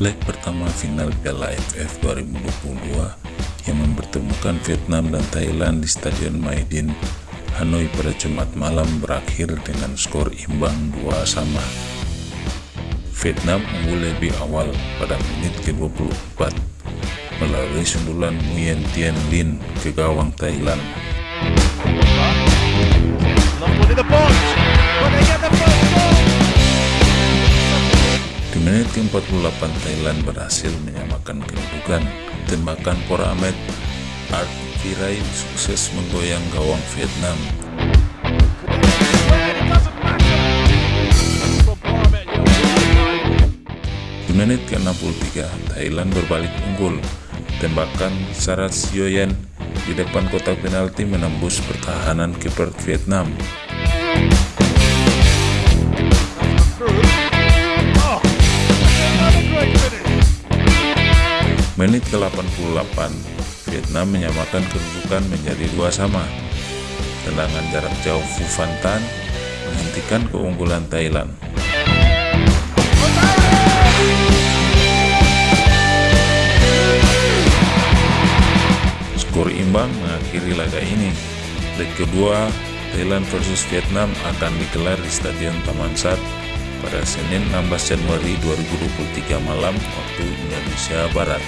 leg pertama final Piala AFF 2022 yang mempertemukan Vietnam dan Thailand di Stadion Maidin, Hanoi pada Jumat malam berakhir dengan skor imbang 2 sama. Vietnam unggul lebih awal pada menit ke-24 melalui sundulan Nguyen Tien Lin ke gawang Thailand. Menit ke-48 Thailand berhasil menyamakan kedudukan. Tembakan Pora Ahmed Art Virai sukses menggoyang gawang Vietnam. Di menit ke-63 Thailand berbalik unggul. Tembakan Sarat Sioyen di depan kotak penalti menembus pertahanan kiper Vietnam. Menit ke-88, Vietnam menyamakan kedudukan menjadi dua sama. Tendangan jarak jauh Phu Phan Tan menghentikan keunggulan Thailand. Skor imbang mengakhiri laga ini. Leg kedua, Thailand versus Vietnam akan digelar di Stadion Taman Sat pada Senin 16 Januari 2023 malam waktu Indonesia Barat.